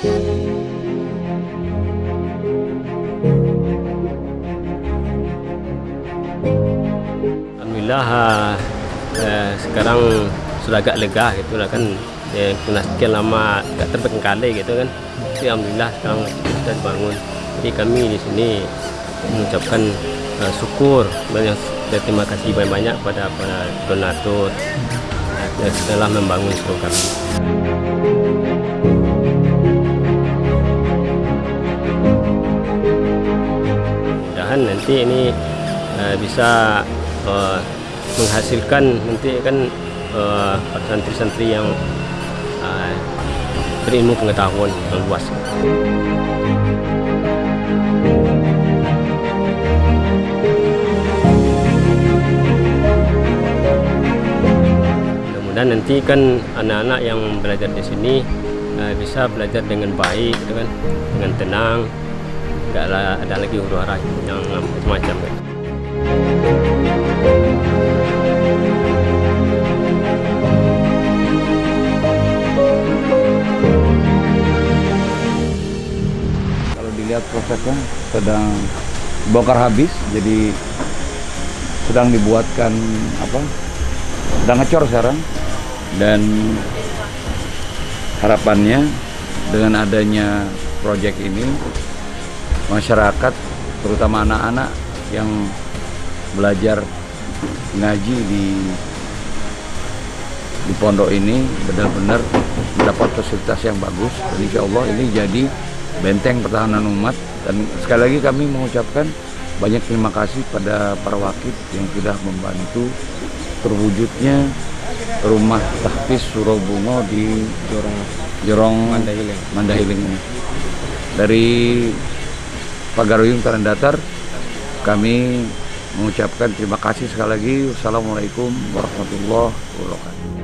Alhamdulillah eh, sekarang sudah agak lega gitu lah kan hmm. ya, punah sekian lama agak terbengkalai gitu kan Alhamdulillah sekarang sudah bangun. jadi kami di sini mengucapkan eh, syukur banyak ya, terima kasih banyak-banyak pada para donatur yang telah membangun seluruh kami. Nanti ini uh, bisa uh, menghasilkan nanti kan uh, santri-santri yang uh, berilmu pengetahuan yang luas. Mudah-mudahan nanti kan anak-anak yang belajar di sini uh, bisa belajar dengan baik, gitu kan, dengan tenang, nggak ada lagi huru hara yang. Kan. Kalau dilihat prosesnya sedang bongkar habis, jadi sedang dibuatkan apa? Sedang ngecor sekarang dan harapannya dengan adanya proyek ini masyarakat terutama anak-anak yang belajar ngaji di di pondok ini benar-benar mendapat fasilitas yang bagus. Dan insya Allah ini jadi benteng pertahanan umat. Dan sekali lagi kami mengucapkan banyak terima kasih pada para wakil yang sudah membantu terwujudnya rumah tahfiz surau bungo di Jorong Jorong Mandahiling Mandahiling ini. Dari Pagaruyung Tanah Datar kami mengucapkan terima kasih sekali lagi. Wassalamualaikum warahmatullahi wabarakatuh.